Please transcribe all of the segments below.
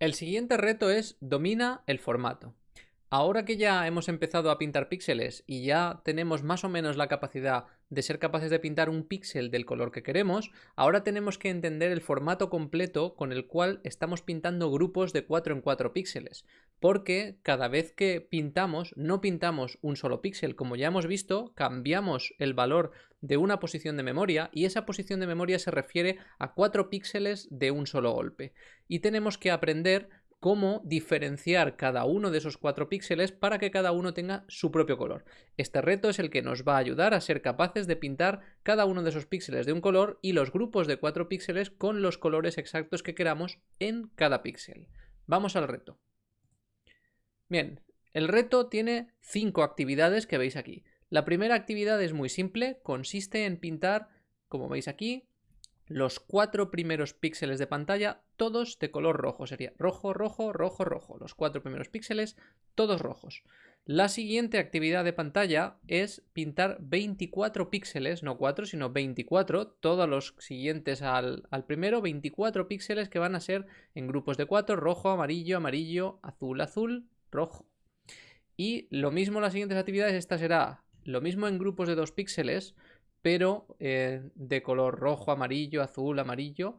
El siguiente reto es domina el formato. Ahora que ya hemos empezado a pintar píxeles y ya tenemos más o menos la capacidad de ser capaces de pintar un píxel del color que queremos, ahora tenemos que entender el formato completo con el cual estamos pintando grupos de 4 en 4 píxeles, porque cada vez que pintamos no pintamos un solo píxel, como ya hemos visto, cambiamos el valor de una posición de memoria y esa posición de memoria se refiere a 4 píxeles de un solo golpe. Y tenemos que aprender cómo diferenciar cada uno de esos cuatro píxeles para que cada uno tenga su propio color. Este reto es el que nos va a ayudar a ser capaces de pintar cada uno de esos píxeles de un color y los grupos de cuatro píxeles con los colores exactos que queramos en cada píxel. Vamos al reto. Bien, el reto tiene cinco actividades que veis aquí. La primera actividad es muy simple, consiste en pintar, como veis aquí, los cuatro primeros píxeles de pantalla, todos de color rojo. Sería rojo, rojo, rojo, rojo. Los cuatro primeros píxeles, todos rojos. La siguiente actividad de pantalla es pintar 24 píxeles, no 4, sino 24, todos los siguientes al, primero, 24 píxeles que van a ser en grupos de 4, rojo, amarillo, amarillo, azul, azul, rojo. Y lo mismo las siguientes actividades, esta será lo mismo en grupos de 2 píxeles, pero eh, de color rojo, amarillo, azul, amarillo,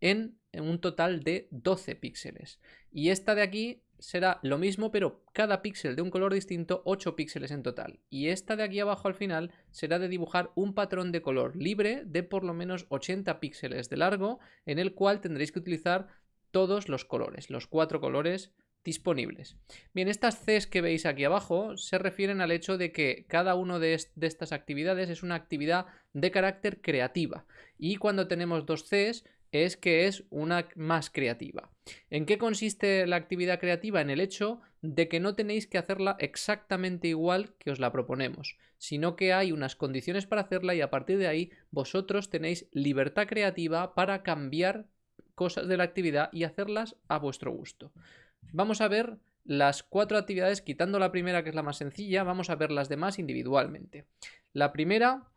en, un total de 12 píxeles. Y esta de aquí será lo mismo, pero cada píxel de un color distinto, 8 píxeles en total. Y esta de aquí abajo al final será de dibujar un patrón de color libre de por lo menos 80 píxeles de largo, en el cual tendréis que utilizar todos los colores, los cuatro colores disponibles. Bien, estas Cs que veis aquí abajo se refieren al hecho de que cada una de, estas actividades es una actividad de carácter creativa y cuando tenemos dos Cs es que es una más creativa. ¿En qué consiste la actividad creativa? En el hecho de que no tenéis que hacerla exactamente igual que os la proponemos, sino que hay unas condiciones para hacerla y a partir de ahí vosotros tenéis libertad creativa para cambiar cosas de la actividad y hacerlas a vuestro gusto. Vamos a ver las cuatro actividades, quitando la primera que es la más sencilla, vamos a ver las demás individualmente. La primera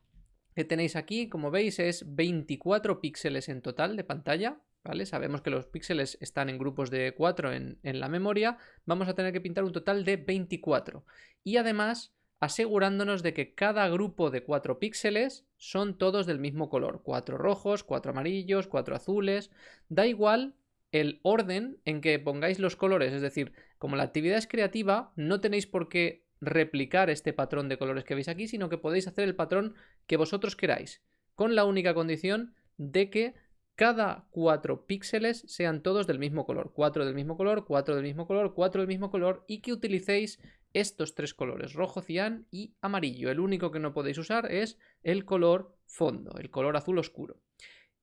que tenéis aquí, como veis, es 24 píxeles en total de pantalla, ¿vale? Sabemos que los píxeles están en grupos de 4 en, en la memoria, vamos a tener que pintar un total de 24. Y además asegurándonos de que cada grupo de 4 píxeles son todos del mismo color, 4 rojos, 4 amarillos, 4 azules, da igual el orden en que pongáis los colores, es decir, como la actividad es creativa, no tenéis por qué replicar este patrón de colores que veis aquí, sino que podéis hacer el patrón que vosotros queráis, con la única condición de que cada cuatro píxeles sean todos del mismo color, cuatro del mismo color, cuatro del mismo color, cuatro del mismo color y que utilicéis estos tres colores, rojo, cian y amarillo. El único que no podéis usar es el color fondo, el color azul oscuro.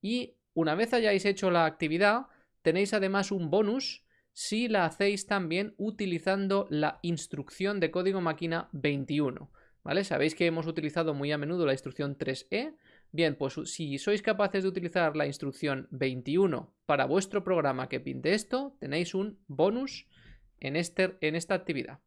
Y una vez hayáis hecho la actividad, Tenéis además un bonus si la hacéis también utilizando la instrucción de código máquina 21. ¿Vale? Sabéis que hemos utilizado muy a menudo la instrucción 3E. Bien, pues si sois capaces de utilizar la instrucción 21 para vuestro programa que pinte esto, tenéis un bonus en, este, en esta actividad.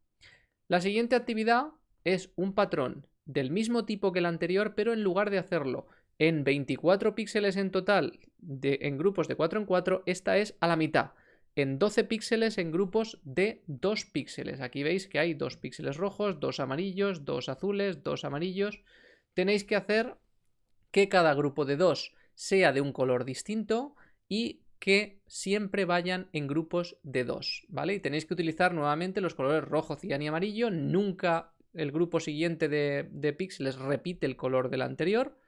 La siguiente actividad es un patrón del mismo tipo que la anterior, pero en lugar de hacerlo en 24 píxeles en total de, en grupos de 4 en 4, esta es a la mitad. En 12 píxeles en grupos de 2 píxeles. Aquí veis que hay 2 píxeles rojos, 2 amarillos, 2 azules, 2 amarillos. Tenéis que hacer que cada grupo de 2 sea de un color distinto y que siempre vayan en grupos de 2, ¿vale? Y tenéis que utilizar nuevamente los colores rojo, cian y amarillo. Nunca el grupo siguiente de, de píxeles repite el color del anterior.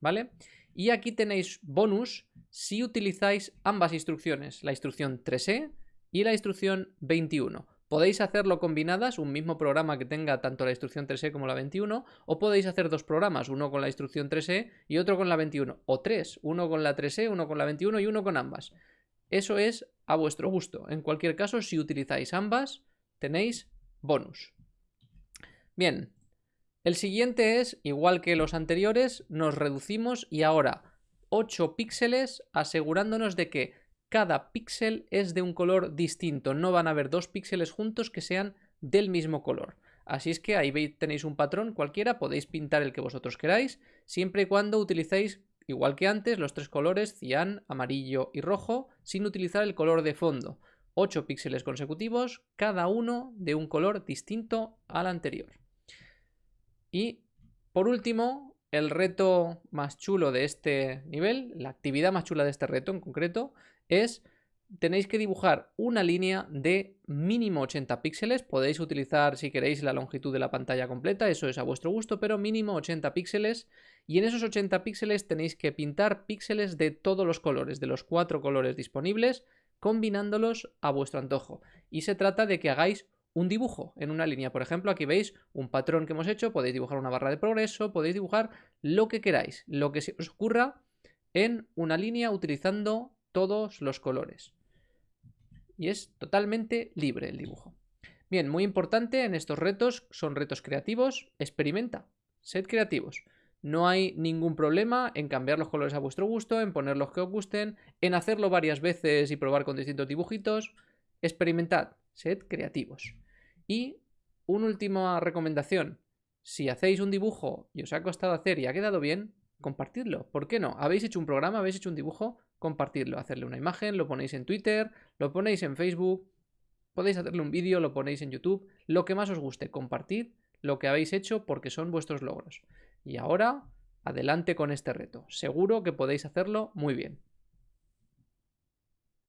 ¿Vale? Y aquí tenéis bonus si utilizáis ambas instrucciones, la instrucción 3E y la instrucción 21. Podéis hacerlo combinadas, un mismo programa que tenga tanto la instrucción 3E como la 21, o podéis hacer dos programas, uno con la instrucción 3E y otro con la 21, o tres, uno con la 3E, uno con la 21 y uno con ambas. Eso es a vuestro gusto. En cualquier caso, si utilizáis ambas, tenéis bonus. Bien, el siguiente es, igual que los anteriores, nos reducimos y ahora 8 píxeles asegurándonos de que cada píxel es de un color distinto. No van a haber dos píxeles juntos que sean del mismo color. Así es que ahí tenéis un patrón cualquiera, podéis pintar el que vosotros queráis, siempre y cuando utilicéis, igual que antes, los tres colores cian, amarillo y rojo, sin utilizar el color de fondo. 8 píxeles consecutivos, cada uno de un color distinto al anterior. Y por último, el reto más chulo de este nivel, la actividad más chula de este reto en concreto, es tenéis que dibujar una línea de mínimo 80 píxeles. Podéis utilizar, si queréis, la longitud de la pantalla completa, eso es a vuestro gusto, pero mínimo 80 píxeles. Y en esos 80 píxeles tenéis que pintar píxeles de todos los colores, de los cuatro colores disponibles, combinándolos a vuestro antojo. Y se trata de que hagáis un dibujo en una línea. Por ejemplo, aquí veis un patrón que hemos hecho, podéis dibujar una barra de progreso, podéis dibujar lo que queráis, lo que os ocurra en una línea utilizando todos los colores y es totalmente libre el dibujo. Bien, muy importante en estos retos, son retos creativos, experimenta, sed creativos. No hay ningún problema en cambiar los colores a vuestro gusto, en poner los que os gusten, en hacerlo varias veces y probar con distintos dibujitos. Experimentad, sed creativos. Y una última recomendación, si hacéis un dibujo y os ha costado hacer y ha quedado bien, compartidlo. ¿Por qué no? ¿Habéis hecho un programa? ¿Habéis hecho un dibujo? compartirlo, hacerle una imagen, lo ponéis en Twitter, lo ponéis en Facebook, podéis hacerle un vídeo, lo ponéis en YouTube, lo que más os guste, compartid lo que habéis hecho porque son vuestros logros. Y ahora, adelante con este reto, seguro que podéis hacerlo muy bien.